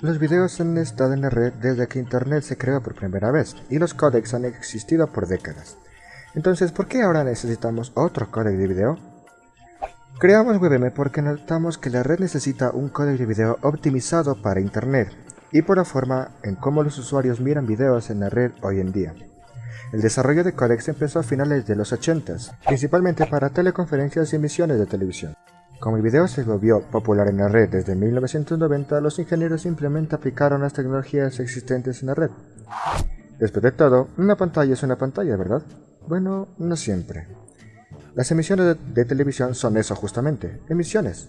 Los videos han estado en la red desde que Internet se creó por primera vez, y los códecs han existido por décadas. Entonces, ¿por qué ahora necesitamos otro códec de video? Creamos WebM porque notamos que la red necesita un códec de video optimizado para Internet, y por la forma en cómo los usuarios miran videos en la red hoy en día. El desarrollo de códecs empezó a finales de los 80s, principalmente para teleconferencias y emisiones de televisión. Como el video se volvió popular en la red desde 1990, los ingenieros simplemente aplicaron las tecnologías existentes en la red. Después de todo, una pantalla es una pantalla, ¿verdad? Bueno, no siempre. Las emisiones de, televisión son eso justamente, emisiones.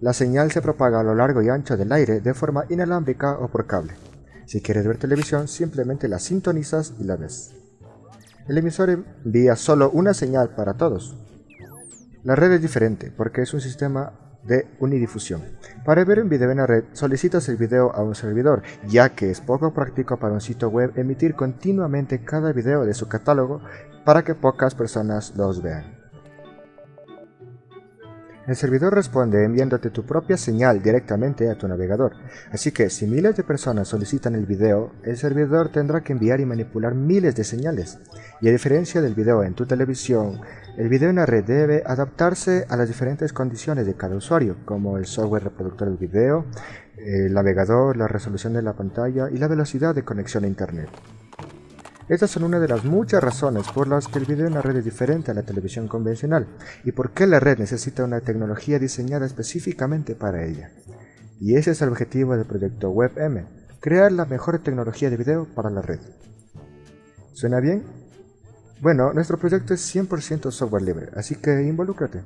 La señal se propaga a lo largo y ancho del aire de forma inalámbrica o por cable. Si quieres ver televisión, simplemente la sintonizas y la ves. El emisor envía solo una señal para todos, la red es diferente porque es un sistema de unidifusión. Para ver un video en la red, solicitas el video a un servidor, ya que es poco práctico para un sitio web emitir continuamente cada video de su catálogo para que pocas personas los vean. El servidor responde enviándote tu propia señal directamente a tu navegador, así que si miles de personas solicitan el video, el servidor tendrá que enviar y manipular miles de señales. Y a diferencia del video en tu televisión, el video en la red debe adaptarse a las diferentes condiciones de cada usuario, como el software reproductor del video, el navegador, la resolución de la pantalla y la velocidad de conexión a internet. Estas son una de las muchas razones por las que el video en la red es diferente a la televisión convencional y por qué la red necesita una tecnología diseñada específicamente para ella. Y ese es el objetivo del proyecto WebM, crear la mejor tecnología de video para la red. ¿Suena bien? Bueno, nuestro proyecto es 100% software libre, así que involúcrate.